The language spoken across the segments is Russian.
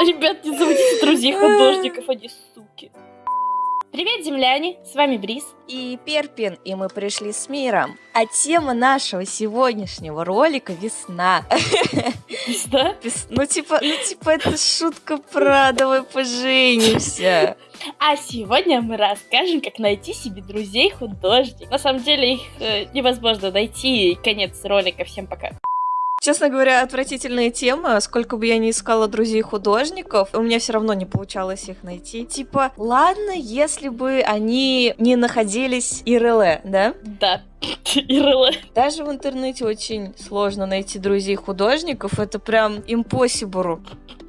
Ребят, не заводите друзей художников, они суки. Привет, земляне! С вами Брис. И Перпин, и мы пришли с миром. А тема нашего сегодняшнего ролика — весна. Весна? Ну, типа, ну, типа, это шутка про «давай поженимся». А сегодня мы расскажем, как найти себе друзей художников. На самом деле их э, невозможно найти. Конец ролика. Всем пока. Честно говоря, отвратительная тема. Сколько бы я ни искала друзей художников, у меня все равно не получалось их найти. Типа, ладно, если бы они не находились ИРЛ, да? Да. ИРЛ. Даже в интернете очень сложно найти друзей художников. Это прям impossible.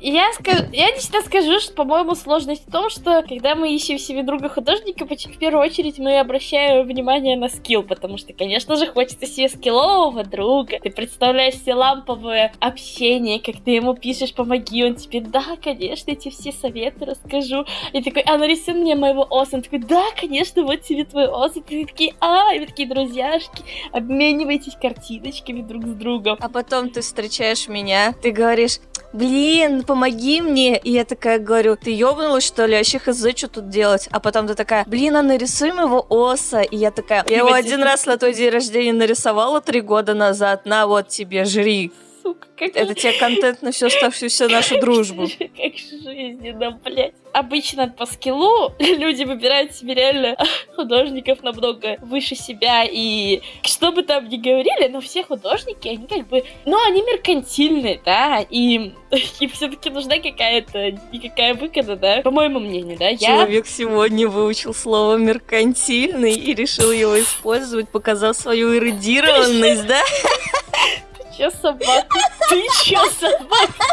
Я, скажу, я лично скажу, что, по-моему, сложность в том, что когда мы ищем себе друга художника, в первую очередь мы обращаем внимание на скилл, потому что, конечно же, хочется себе скиллового друга. Ты представляешь себе ламповое общение, как ты ему пишешь, помоги, он тебе, да, конечно, эти все советы расскажу. И такой, а нарисуй мне моего оса. Он такой, да, конечно, вот тебе твой ос. И ты такие, а, и вы такие друзьяшки, обменивайтесь картиночками друг с другом. А потом ты встречаешь меня, ты говоришь, блин, помоги мне. И я такая говорю, ты ёбнулась, что ли? Вообще хз, что тут делать? А потом ты такая, блин, а нарисуем его оса. И я такая, я его один раз на твой день рождения нарисовала три года назад. На, вот тебе, жри. Сука, как Это тебе контент на всю оставшуюся нашу дружбу. Как жизненно, блядь обычно по скиллу люди выбирают себе реально художников намного выше себя, и что бы там ни говорили, но все художники, они как бы, ну, они меркантильные, да, и им все-таки нужна какая-то никакая выгода, да, по моему мнению, да. Человек сегодня выучил слово меркантильный и решил его использовать, показав свою эрудированность, да? Чё собака? Ты чё собака?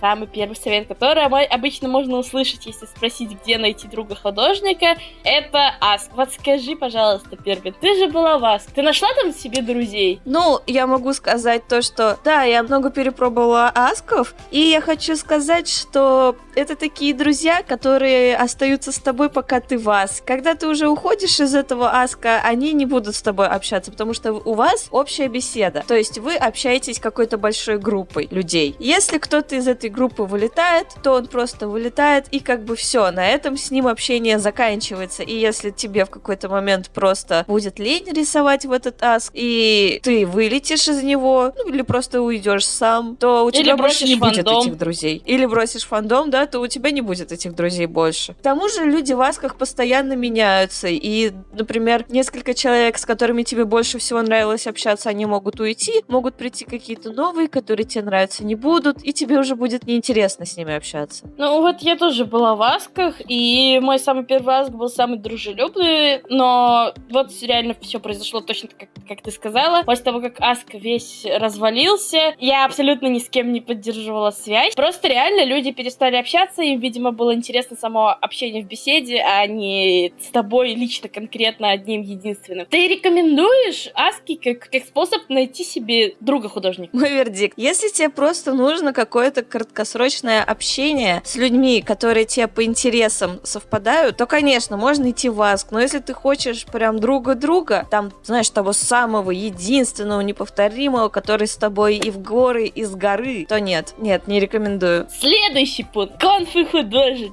Самый первый совет, который обычно можно услышать, если спросить, где найти друга художника, это Аск. Вот скажи, пожалуйста, Первый, ты же была в Аск. Ты нашла там себе друзей? Ну, я могу сказать то, что да, я много перепробовала Асков, и я хочу сказать, что это такие друзья, которые остаются с тобой, пока ты в Аск. Когда ты уже уходишь из этого Аска, они не будут с тобой общаться, потому что у вас общая беседа. То есть вы общаетесь какой-то большой группой людей. Если кто-то из этой группы вылетает, то он просто вылетает, и как бы все, на этом с ним общение заканчивается. И если тебе в какой-то момент просто будет лень рисовать в этот аск, и ты вылетишь из него, ну или просто уйдешь сам, то у тебя больше не фандом. будет этих друзей. Или бросишь фандом, да, то у тебя не будет этих друзей больше. К тому же люди в асках постоянно меняются, и, например, несколько человек, с которыми тебе больше всего нравилось общаться, они могут уйти, могут прийти какие-то новые, которые тебе нравятся, не будут, и тебе уже будет неинтересно с ними общаться. Ну вот я тоже была в Асках, и мой самый первый Аск был самый дружелюбный, но вот реально все произошло точно как, как ты сказала. После того, как Аск весь развалился, я абсолютно ни с кем не поддерживала связь. Просто реально люди перестали общаться, им, видимо, было интересно само общение в беседе, а не с тобой лично конкретно одним единственным. Ты рекомендуешь Аски как, как способ найти себе друга художника. Мой вердикт. Если тебе просто нужно какое-то краткосрочное общение с людьми, которые тебе по интересам совпадают, то, конечно, можно идти в Аск. Но если ты хочешь прям друга-друга, там, знаешь, того самого, единственного, неповторимого, который с тобой и в горы, и с горы, то нет, нет, не рекомендую. Следующий пункт. Конфы художник.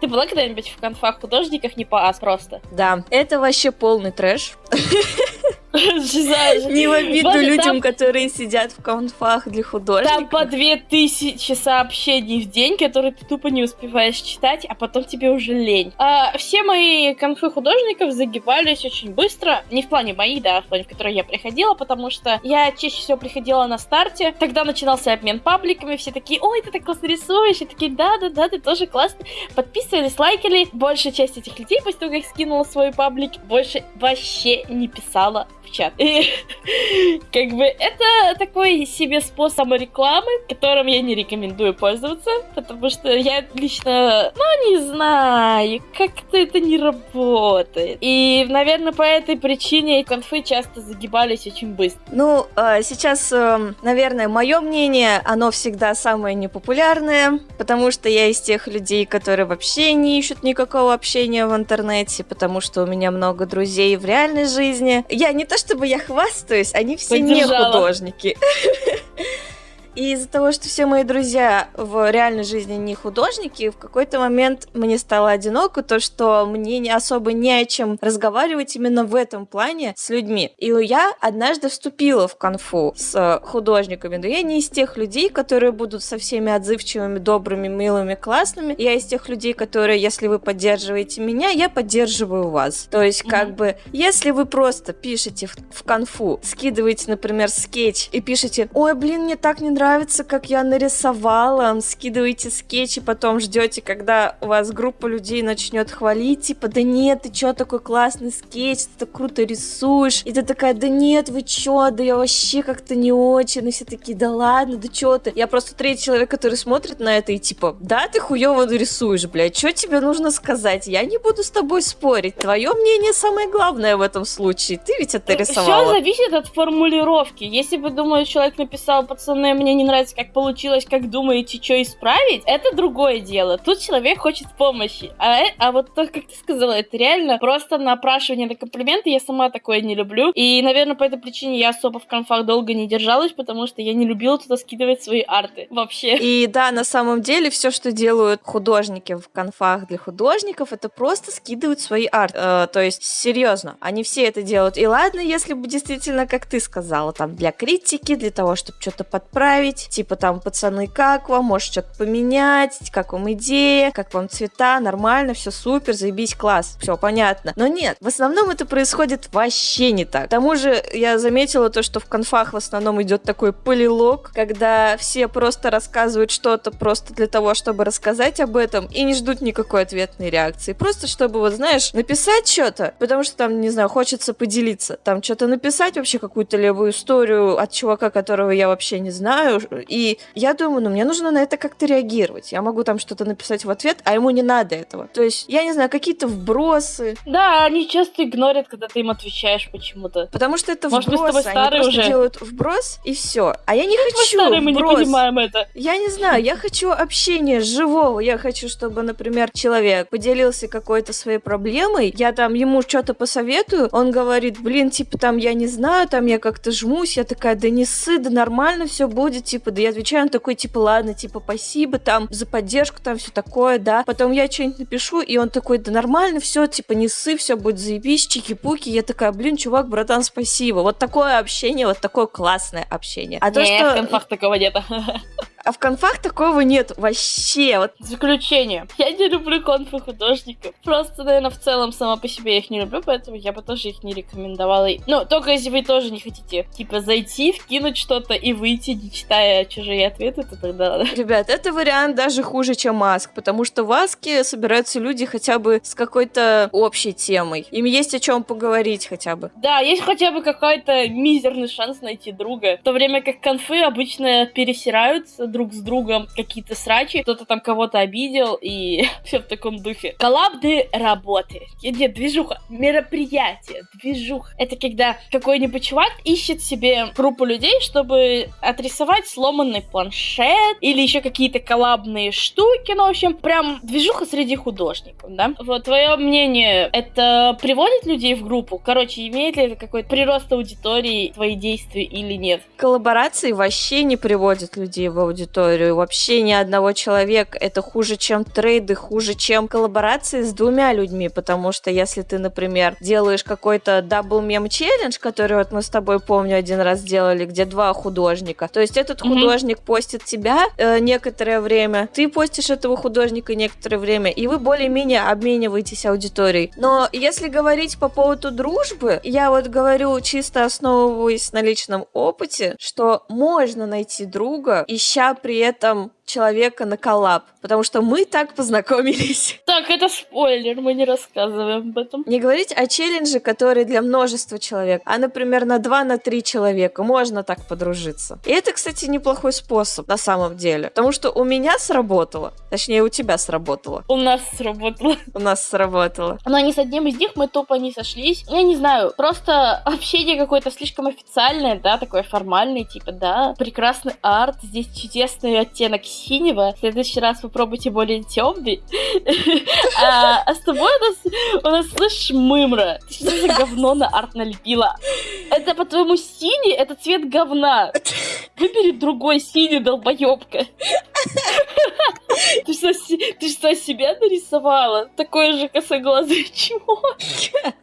Ты была когда-нибудь в конфах художниках не по ас просто? Да, это вообще полный трэш. Не в обиду людям, которые сидят в конфах для художников. Там по две тысячи сообщений в день, которые ты тупо не успеваешь читать, а потом тебе уже лень. А, все мои конфы художников загибались очень быстро. Не в плане моих, да, а в плане, в которые я приходила, потому что я чаще всего приходила на старте. Тогда начинался обмен пабликами, все такие, ой, ты так классно рисуешь, и такие, да-да-да, ты тоже классно. Подписывались, лайкали. Большая часть этих людей, после того, как скинула свой паблик, больше вообще не писала чат. И как бы это такой себе способ рекламы, которым я не рекомендую пользоваться, потому что я лично, ну, не знаю, как-то это не работает. И, наверное, по этой причине конфы часто загибались очень быстро. Ну, а, сейчас, эм, наверное, мое мнение, оно всегда самое непопулярное, потому что я из тех людей, которые вообще не ищут никакого общения в интернете, потому что у меня много друзей в реальной жизни. Я не то чтобы я хвастаюсь, они все Поддержала. не художники. И из-за того, что все мои друзья в реальной жизни не художники, в какой-то момент мне стало одиноко то, что мне не особо не о чем разговаривать именно в этом плане с людьми. И я однажды вступила в конфу с художниками, но я не из тех людей, которые будут со всеми отзывчивыми, добрыми, милыми, классными. Я из тех людей, которые, если вы поддерживаете меня, я поддерживаю вас. То есть, как mm-hmm. бы, если вы просто пишете в, в конфу, скидываете, например, скетч и пишете, ой, блин, мне так не нравится, как я нарисовала, скидываете скетч и потом ждете, когда у вас группа людей начнет хвалить, типа, да нет, ты чё, такой классный скетч, ты так круто рисуешь. И ты такая, да нет, вы чё, да я вообще как-то не очень. И все такие, да ладно, да чё ты. Я просто третий человек, который смотрит на это и типа, да, ты хуёво рисуешь, блядь, что тебе нужно сказать? Я не буду с тобой спорить. Твое мнение самое главное в этом случае. Ты ведь это рисовала. Все зависит от формулировки. Если бы, думаю, человек написал, пацаны, мне не нравится, как получилось, как думаете, что исправить, это другое дело. Тут человек хочет помощи. А, э, а вот то, как ты сказала, это реально просто напрашивание на комплименты. Я сама такое не люблю. И, наверное, по этой причине я особо в конфах долго не держалась, потому что я не любила туда скидывать свои арты вообще. И да, на самом деле, все, что делают художники в конфах для художников, это просто скидывают свои арты. Э, то есть, серьезно, они все это делают. И ладно, если бы действительно, как ты сказала, там, для критики, для того, чтобы что-то подправить, типа там, пацаны, как вам, может что-то поменять, как вам идея, как вам цвета, нормально, все супер, заебись, класс, все понятно. Но нет, в основном это происходит вообще не так. К тому же я заметила то, что в конфах в основном идет такой полилог, когда все просто рассказывают что-то просто для того, чтобы рассказать об этом, и не ждут никакой ответной реакции. Просто чтобы, вот знаешь, написать что-то, потому что там, не знаю, хочется поделиться. Там что-то написать вообще какую-то левую историю от чувака, которого я вообще не знаю. И я думаю, ну мне нужно на это как-то реагировать. Я могу там что-то написать в ответ, а ему не надо этого. То есть, я не знаю, какие-то вбросы. Да, они часто игнорят, когда ты им отвечаешь почему-то. Потому что это Может. Может, мы с тобой старые они уже? делают вброс и все. А я не Как хочу старые, мы не понимаем это. Я не знаю, я хочу общения живого. Я хочу, чтобы, например, человек поделился какой-то своей проблемой, я там ему что-то посоветую, он говорит, блин, типа там я не знаю, там я как-то жмусь, я такая, да не сы, да нормально все будет, типа, да я отвечаю, он такой, типа, ладно, типа, спасибо там за поддержку, там все такое, да. Потом я что-нибудь напишу, и он такой, да нормально все, типа, не сы, все будет заебись, чики-пуки. Я такая, блин, чувак, братан, спасибо. Вот такое общение, вот такое классное общение. А не, то, что... в конфах такого нет. А в конфах такого нет вообще. Вот. Заключение. Я не люблю конфы художников. Просто, наверное, в целом сама по себе их не люблю, поэтому я бы тоже их не рекомендовала. Ну, только если вы тоже не хотите, типа, зайти, вкинуть что-то и выйти, не читая чужие ответы, то тогда... Ребят, это вариант даже хуже, чем маск, потому что в Аске собираются люди хотя бы с какой-то общей темой. Им есть о чем поговорить хотя бы. Да, есть хотя бы какой-то мизерный шанс найти друга. В то время как конфы обычно пересираются друг с другом какие-то срачи, кто-то там кого-то обидел и все в таком духе. Коллабды работы. Нет, движуха. Мероприятие. Движуха. Это когда какой-нибудь чувак ищет себе группу людей, чтобы отрисовать сломанный планшет или еще какие-то коллабные штуки. Ну, в общем, прям движуха среди художников, да? Вот, твое мнение, это приводит людей в группу? Короче, имеет ли это какой-то прирост аудитории твои действия или нет? Коллаборации вообще не приводят людей в аудиторию аудиторию. Вообще ни одного человека. Это хуже, чем трейды, хуже, чем коллаборации с двумя людьми. Потому что если ты, например, делаешь какой-то double meme challenge, который вот мы с тобой, помню, один раз делали, где два художника. То есть этот mm-hmm. художник постит тебя э, некоторое время, ты постишь этого художника некоторое время, и вы более-менее обмениваетесь аудиторией. Но если говорить по поводу дружбы, я вот говорю чисто основываясь на личном опыте, что можно найти друга, ища при этом человека на коллаб, потому что мы так познакомились. Так, это спойлер, мы не рассказываем об этом. Не говорить о челлендже, который для множества человек, а, например, на 2 на 3 человека можно так подружиться. И это, кстати, неплохой способ на самом деле, потому что у меня сработало, точнее, у тебя сработало. У нас сработало. У нас сработало. Но ни с одним из них мы тупо не сошлись. Я не знаю, просто общение какое-то слишком официальное, да, такое формальное, типа, да, прекрасный арт, здесь чудесный оттенок синего. В следующий раз попробуйте более темный. А, а с тобой у нас, слышь, мымра. Ты что за говно на арт налепила? Это, по-твоему, синий? Это цвет говна. Выбери другой синий, долбоебка. Ты что, ты что, себя нарисовала? Такое же косоглазое чмо.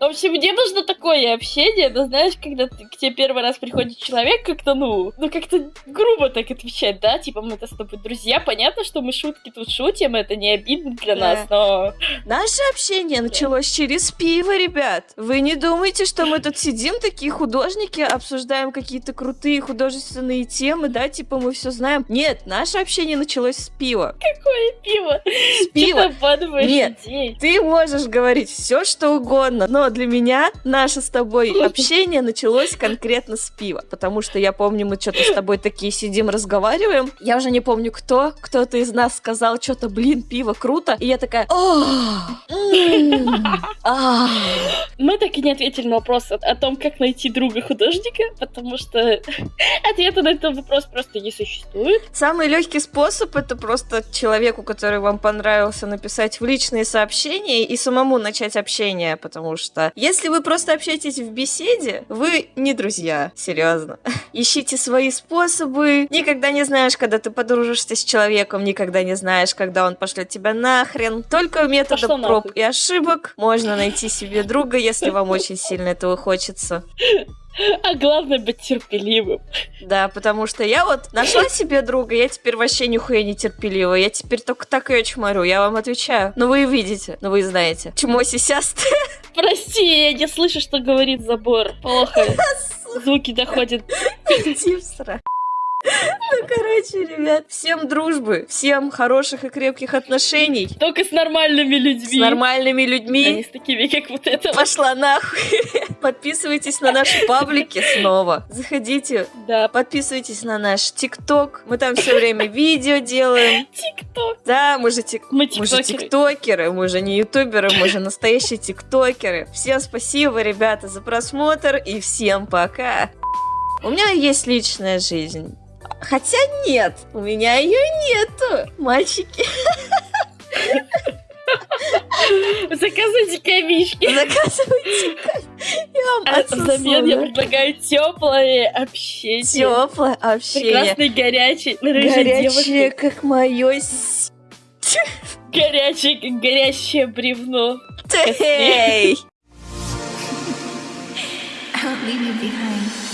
В общем, мне нужно такое общение, но знаешь, когда ты- к тебе первый раз приходит человек, как-то, ну, ну как-то грубо так отвечать, да? Типа, мы-то с тобой друзья, понятно, что мы шутки тут шутим, это не обидно для Да. нас, но... Наше общение началось через пиво, ребят. Вы не думайте, что мы тут сидим, такие художники, обсуждаем какие-то крутые художественные темы, да, типа мы все знаем. Нет, наше общение началось с пива. Какое пиво? С Ты пива. обманываешь Нет. людей. Ты можешь говорить все, что угодно, но для меня наше с тобой общение началось конкретно с пива, потому что я помню, мы что-то с тобой такие сидим, разговариваем. Я уже не помню кто, кто-то из нас сказал что-то, блин, пиво круто, и я такая. Мы так и не ответили на вопрос о, о том, как найти друга художника, потому что ответа на этот вопрос просто не существует. Самый легкий способ это просто человеку, который вам понравился, написать в личные сообщения и самому начать общение, потому что если вы просто общаетесь в беседе, вы не друзья, серьезно. Ищите свои способы. Никогда не знаешь, когда ты подружишься с человеком, никогда не знаешь, когда он пошлет тебя нахрен. Только методом проб и ошибок можно найти себе друга, если вам очень сильно этого хочется. А главное быть терпеливым. Да, потому что я вот нашла себе друга, я теперь вообще нихуя не терпелива. Я теперь только так ее чморю, я вам отвечаю. Ну вы видите, ну вы знаете. Чмо сисястое. Прости, я не слышу, что говорит забор. Плохо. Звуки доходят. Типсера. Ну, короче, ребят, всем дружбы, всем хороших и крепких отношений Только с нормальными с людьми. нормальными А не людьми. с такими, как вот это. Пошла нахуй. Подписывайтесь на наши паблики снова. Заходите, Да, подписывайтесь на наш ТикТок. Мы там все время видео делаем. тикток. Да, мы же тик... Мы Мы же тиктокеры, мы же не ютуберы, мы же настоящие тиктокеры. Всем спасибо, ребята, за просмотр и всем пока. У меня есть личная жизнь. Хотя нет, у меня ее нету, мальчики. Заказывайте камишки. Заказывайте. Я вам А взамен я предлагаю теплое общение. Теплое общение. Прекрасный горячий рыжий Горячее, как мое Горячее, как горящее бревно. Эй! I won't leave you behind.